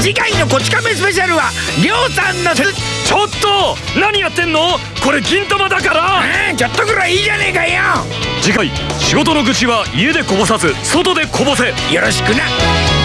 次回のこち亀スペシャルはりょうさんのちょっと何やってんの？これ銀玉だから。うんちょっとぐらいいいじゃねえかよ。次回仕事の愚痴は家でこぼさず外でこぼせ。よろしくな。